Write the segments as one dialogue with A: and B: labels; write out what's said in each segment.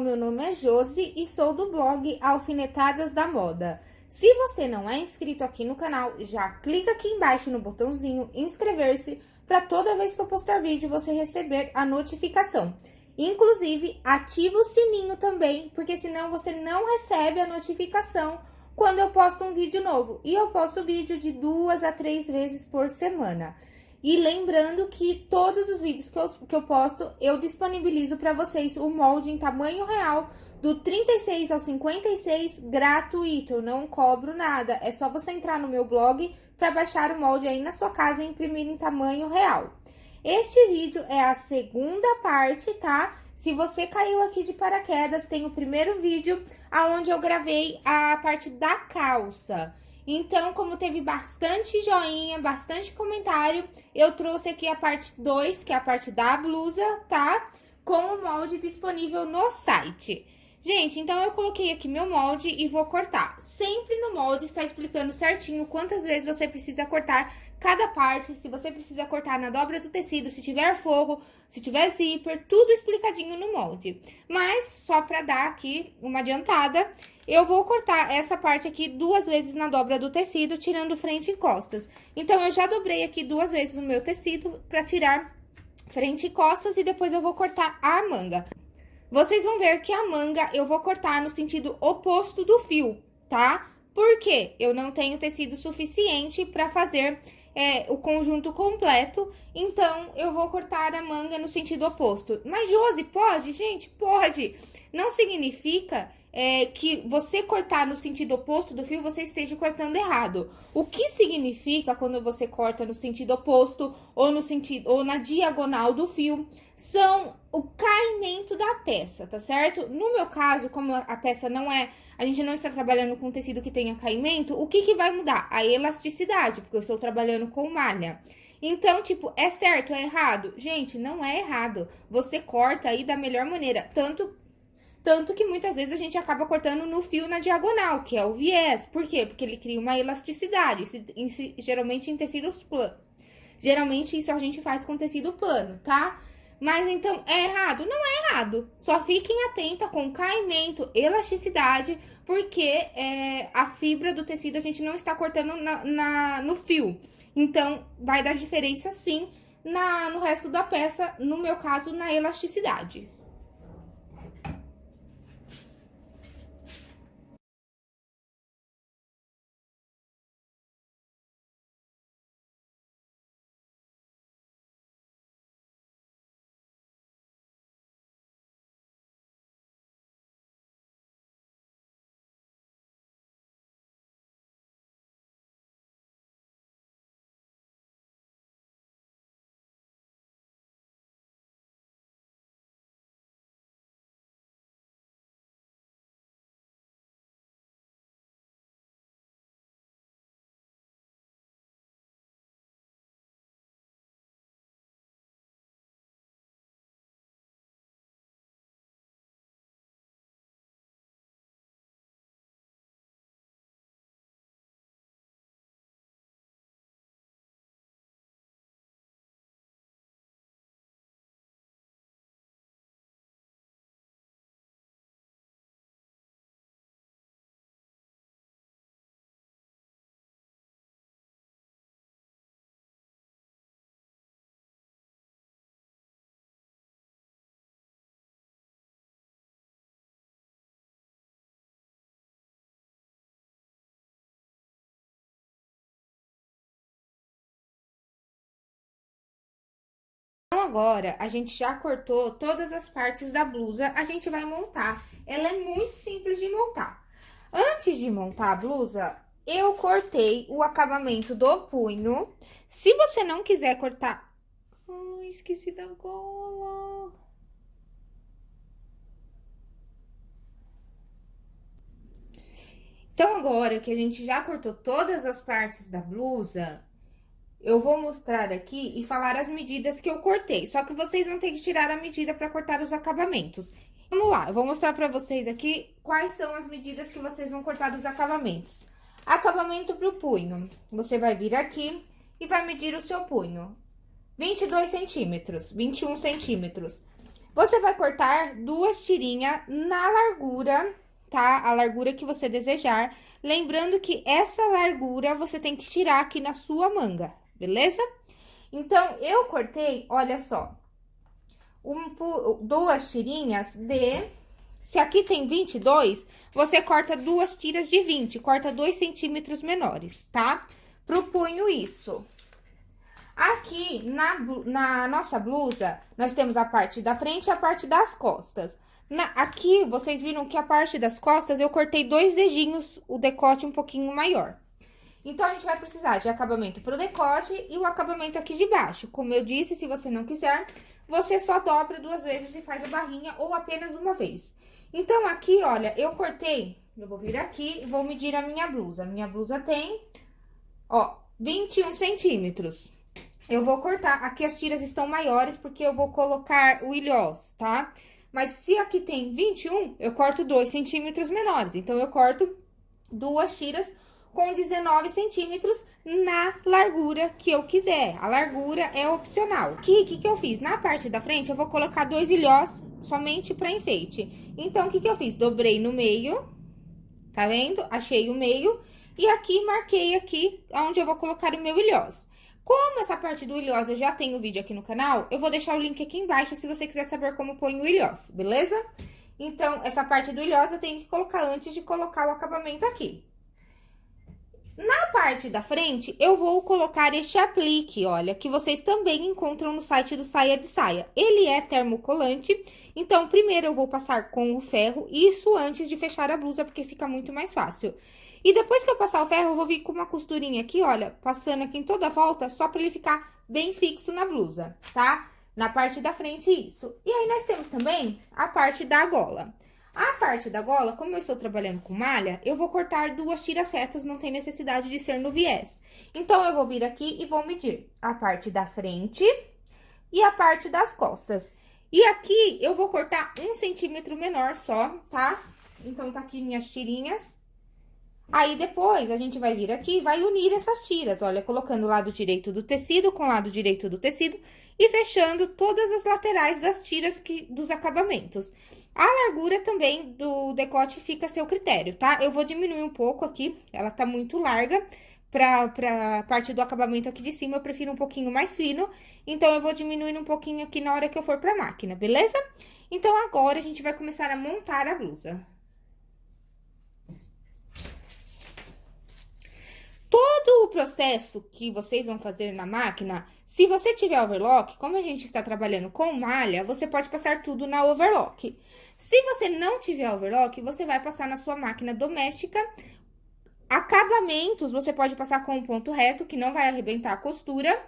A: meu nome é Josi e sou do blog Alfinetadas da Moda. Se você não é inscrito aqui no canal, já clica aqui embaixo no botãozinho inscrever-se para toda vez que eu postar vídeo você receber a notificação. Inclusive, ativa o sininho também, porque senão você não recebe a notificação quando eu posto um vídeo novo. E eu posto vídeo de duas a três vezes por semana. E lembrando que todos os vídeos que eu, que eu posto, eu disponibilizo para vocês o molde em tamanho real do 36 ao 56 gratuito, eu não cobro nada. É só você entrar no meu blog para baixar o molde aí na sua casa e imprimir em tamanho real. Este vídeo é a segunda parte, tá? Se você caiu aqui de paraquedas, tem o primeiro vídeo aonde eu gravei a parte da calça. Então, como teve bastante joinha, bastante comentário, eu trouxe aqui a parte 2, que é a parte da blusa, tá? Com o molde disponível no site. Gente, então eu coloquei aqui meu molde e vou cortar. Sempre no molde está explicando certinho quantas vezes você precisa cortar cada parte, se você precisa cortar na dobra do tecido, se tiver forro, se tiver zíper, tudo explicadinho no molde. Mas, só pra dar aqui uma adiantada, eu vou cortar essa parte aqui duas vezes na dobra do tecido, tirando frente e costas. Então, eu já dobrei aqui duas vezes o meu tecido pra tirar frente e costas e depois eu vou cortar a manga. Vocês vão ver que a manga eu vou cortar no sentido oposto do fio, tá? Porque eu não tenho tecido suficiente para fazer é, o conjunto completo, então eu vou cortar a manga no sentido oposto. Mas, Josi, pode? Gente, pode! Não significa é, que você cortar no sentido oposto do fio, você esteja cortando errado. O que significa quando você corta no sentido oposto ou no sentido ou na diagonal do fio são o caimento da peça, tá certo? No meu caso, como a peça não é, a gente não está trabalhando com tecido que tenha caimento, o que que vai mudar? A elasticidade, porque eu estou trabalhando com malha. Então, tipo, é certo, é errado? Gente, não é errado. Você corta aí da melhor maneira, tanto tanto que muitas vezes a gente acaba cortando no fio na diagonal, que é o viés. Por quê? Porque ele cria uma elasticidade, geralmente em tecidos planos. Geralmente isso a gente faz com tecido plano, tá? Mas então, é errado? Não é errado. Só fiquem atenta com caimento, elasticidade, porque é, a fibra do tecido a gente não está cortando na, na, no fio. Então, vai dar diferença sim na, no resto da peça, no meu caso, na elasticidade. Agora a gente já cortou todas as partes da blusa, a gente vai montar. Ela é muito simples de montar. Antes de montar a blusa, eu cortei o acabamento do punho. Se você não quiser cortar... Esqueci da gola. Então, agora que a gente já cortou todas as partes da blusa, eu vou mostrar aqui e falar as medidas que eu cortei. Só que vocês vão ter que tirar a medida para cortar os acabamentos. Vamos lá, eu vou mostrar para vocês aqui quais são as medidas que vocês vão cortar dos acabamentos. Acabamento pro punho. Você vai vir aqui e vai medir o seu punho. 22 centímetros, 21 centímetros. Você vai cortar duas tirinhas na largura, tá? A largura que você desejar. Lembrando que essa largura você tem que tirar aqui na sua manga, beleza? Então, eu cortei, olha só, um, duas tirinhas de... Se aqui tem 22, você corta duas tiras de 20, corta 2 centímetros menores, tá? Pro punho isso. Aqui, na, na nossa blusa, nós temos a parte da frente e a parte das costas. Na, aqui, vocês viram que a parte das costas, eu cortei dois dedinhos, o decote um pouquinho maior. Então, a gente vai precisar de acabamento pro decote e o acabamento aqui de baixo. Como eu disse, se você não quiser, você só dobra duas vezes e faz a barrinha ou apenas uma vez. Então, aqui, olha, eu cortei, eu vou vir aqui e vou medir a minha blusa. Minha blusa tem, ó, 21 centímetros. Eu vou cortar, aqui as tiras estão maiores porque eu vou colocar o ilhós, tá? Mas se aqui tem 21, eu corto 2 centímetros menores. Então, eu corto duas tiras com 19 centímetros na largura que eu quiser. A largura é opcional. O que, que, que eu fiz? Na parte da frente, eu vou colocar dois ilhós somente para enfeite. Então, o que, que eu fiz? Dobrei no meio, tá vendo? Achei o meio. E aqui, marquei aqui onde eu vou colocar o meu ilhós. Como essa parte do ilhós eu já tenho vídeo aqui no canal, eu vou deixar o link aqui embaixo se você quiser saber como põe o ilhós, beleza? Então, essa parte do ilhós eu tenho que colocar antes de colocar o acabamento aqui. Na parte da frente, eu vou colocar este aplique, olha, que vocês também encontram no site do Saia de Saia. Ele é termocolante, então, primeiro eu vou passar com o ferro, isso antes de fechar a blusa, porque fica muito mais fácil. E depois que eu passar o ferro, eu vou vir com uma costurinha aqui, olha, passando aqui em toda a volta, só pra ele ficar bem fixo na blusa, tá? Na parte da frente, isso. E aí, nós temos também a parte da gola. A parte da gola, como eu estou trabalhando com malha, eu vou cortar duas tiras retas, não tem necessidade de ser no viés. Então, eu vou vir aqui e vou medir a parte da frente e a parte das costas. E aqui, eu vou cortar um centímetro menor só, tá? Então, tá aqui minhas tirinhas. Aí, depois, a gente vai vir aqui e vai unir essas tiras, olha, colocando o lado direito do tecido com o lado direito do tecido e fechando todas as laterais das tiras que, dos acabamentos. A largura também do decote fica a seu critério, tá? Eu vou diminuir um pouco aqui, ela tá muito larga. Pra, pra parte do acabamento aqui de cima, eu prefiro um pouquinho mais fino. Então, eu vou diminuir um pouquinho aqui na hora que eu for pra máquina, beleza? Então, agora, a gente vai começar a montar a blusa. Todo o processo que vocês vão fazer na máquina, se você tiver overlock, como a gente está trabalhando com malha, você pode passar tudo na overlock. Se você não tiver overlock, você vai passar na sua máquina doméstica. Acabamentos, você pode passar com um ponto reto, que não vai arrebentar a costura.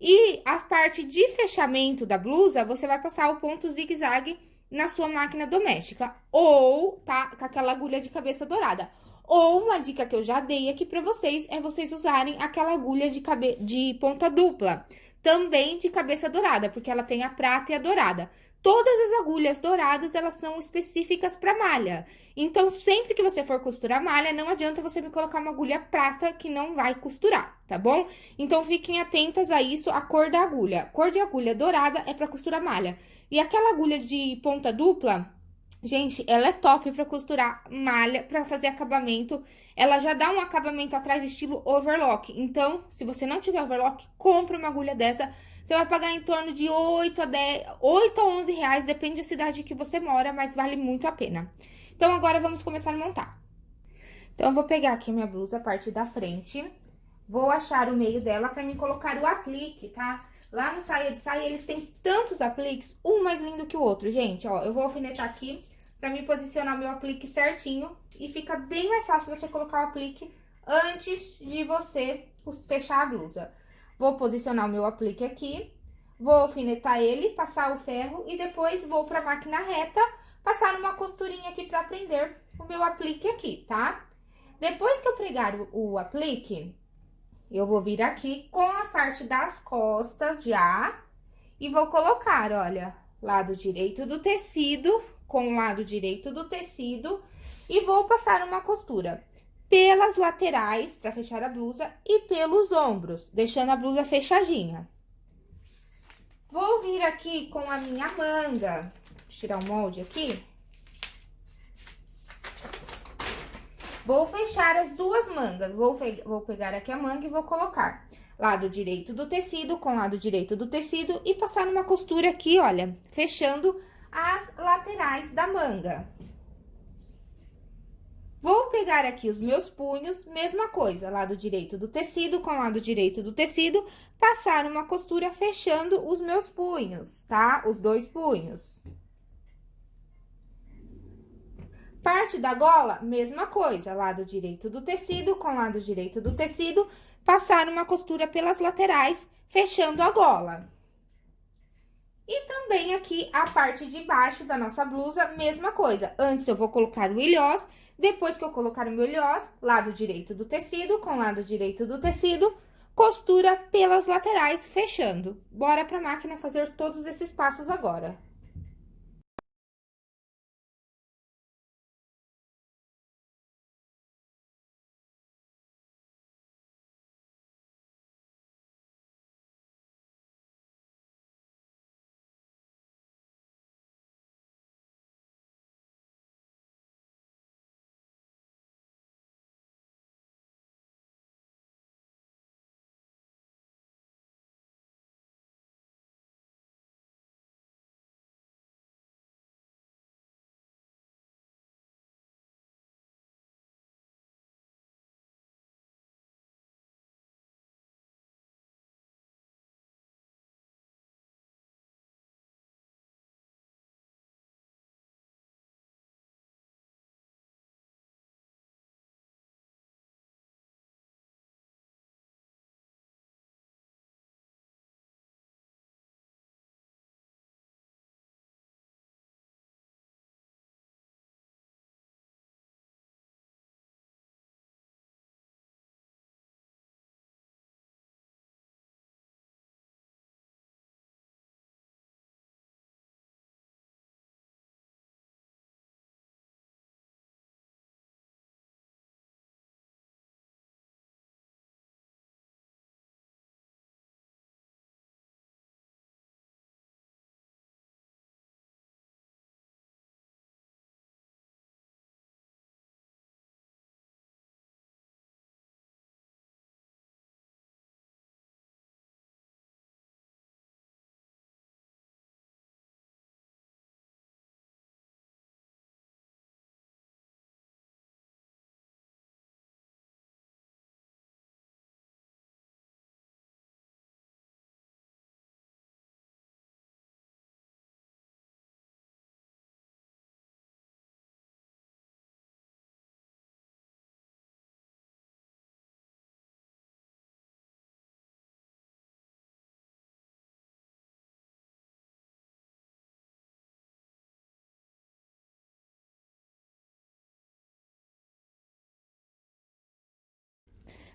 A: E a parte de fechamento da blusa, você vai passar o ponto zigue-zague na sua máquina doméstica. Ou, tá, com aquela agulha de cabeça dourada. Ou uma dica que eu já dei aqui pra vocês é vocês usarem aquela agulha de, cabe... de ponta dupla. Também de cabeça dourada, porque ela tem a prata e a dourada. Todas as agulhas douradas, elas são específicas para malha. Então, sempre que você for costurar malha, não adianta você me colocar uma agulha prata que não vai costurar, tá bom? Então, fiquem atentas a isso, a cor da agulha. cor de agulha dourada é para costurar malha. E aquela agulha de ponta dupla, gente, ela é top para costurar malha, para fazer acabamento. Ela já dá um acabamento atrás estilo overlock. Então, se você não tiver overlock, compre uma agulha dessa você vai pagar em torno de 8 a, 10, 8 a 11 reais, depende da cidade que você mora, mas vale muito a pena. Então, agora vamos começar a montar. Então, eu vou pegar aqui minha blusa, a parte da frente, vou achar o meio dela pra me colocar o aplique, tá? Lá no Saia de Saia, eles têm tantos apliques, um mais lindo que o outro, gente, ó. Eu vou alfinetar aqui pra me posicionar meu aplique certinho e fica bem mais fácil você colocar o aplique antes de você fechar a blusa. Vou posicionar o meu aplique aqui, vou alfinetar ele, passar o ferro e depois vou pra máquina reta, passar uma costurinha aqui pra prender o meu aplique aqui, tá? Depois que eu pregar o, o aplique, eu vou vir aqui com a parte das costas já e vou colocar, olha, lado direito do tecido com o lado direito do tecido e vou passar uma costura pelas laterais, para fechar a blusa, e pelos ombros, deixando a blusa fechadinha. Vou vir aqui com a minha manga. Tirar o molde aqui. Vou fechar as duas mangas. Vou, vou pegar aqui a manga e vou colocar lado direito do tecido com lado direito do tecido e passar uma costura aqui, olha, fechando as laterais da manga. Vou pegar aqui os meus punhos, mesma coisa, lado direito do tecido com lado direito do tecido, passar uma costura fechando os meus punhos, tá? Os dois punhos. Parte da gola, mesma coisa, lado direito do tecido com lado direito do tecido, passar uma costura pelas laterais, fechando a gola. E também aqui a parte de baixo da nossa blusa, mesma coisa. Antes eu vou colocar o ilhós, depois que eu colocar o meu ilhós, lado direito do tecido com lado direito do tecido, costura pelas laterais, fechando. Bora pra máquina fazer todos esses passos agora.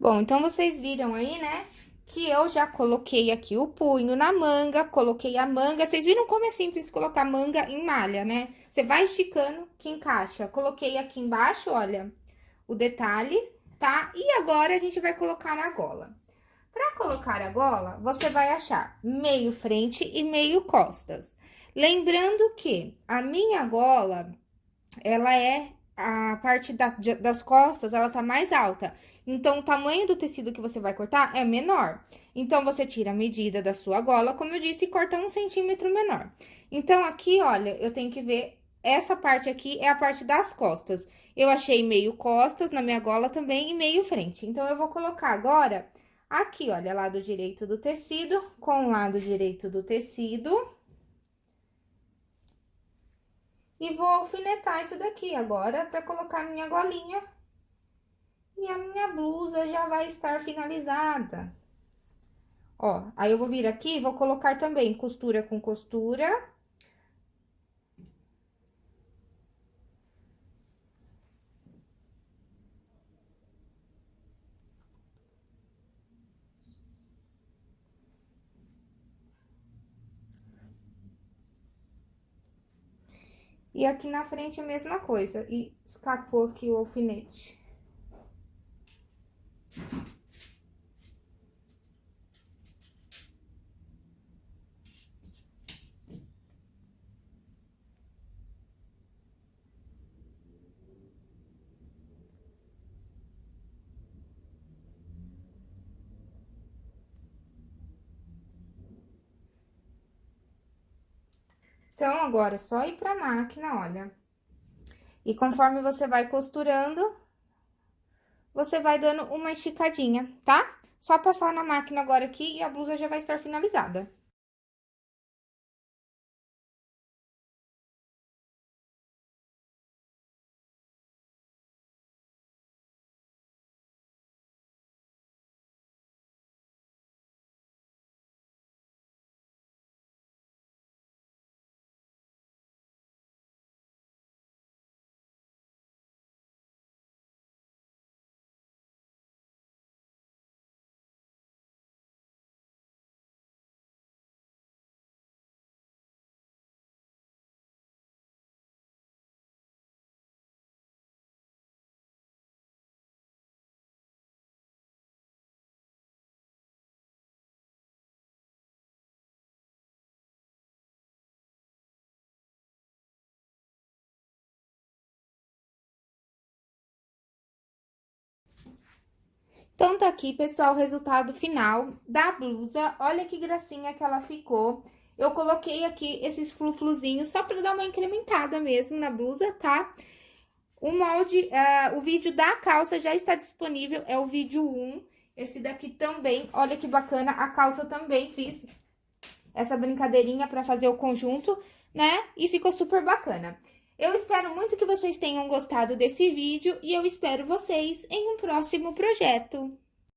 A: Bom, então vocês viram aí, né? Que eu já coloquei aqui o punho na manga, coloquei a manga. Vocês viram como é simples colocar manga em malha, né? Você vai esticando que encaixa. Coloquei aqui embaixo, olha, o detalhe, tá? E agora a gente vai colocar na gola. Pra colocar a gola, você vai achar meio frente e meio costas. Lembrando que a minha gola, ela é a parte da, das costas, ela tá mais alta. Então, o tamanho do tecido que você vai cortar é menor. Então, você tira a medida da sua gola, como eu disse, e corta um centímetro menor. Então, aqui, olha, eu tenho que ver, essa parte aqui é a parte das costas. Eu achei meio costas na minha gola também e meio frente. Então, eu vou colocar agora aqui, olha, lado direito do tecido com lado direito do tecido. E vou alfinetar isso daqui agora para colocar minha golinha. E a minha blusa já vai estar finalizada. Ó, aí eu vou vir aqui e vou colocar também costura com costura. E aqui na frente a mesma coisa, e escapou aqui o alfinete. Então, agora é só ir pra máquina, olha. E conforme você vai costurando, você vai dando uma esticadinha, tá? Só passar na máquina agora aqui e a blusa já vai estar finalizada. Então, tá aqui, pessoal, o resultado final da blusa. Olha que gracinha que ela ficou. Eu coloquei aqui esses flufluzinhos só pra dar uma incrementada mesmo na blusa, tá? O molde, uh, o vídeo da calça já está disponível, é o vídeo 1. Esse daqui também, olha que bacana, a calça também fiz essa brincadeirinha pra fazer o conjunto, né? E ficou super bacana. Eu espero muito que vocês tenham gostado desse vídeo e eu espero vocês em um próximo projeto.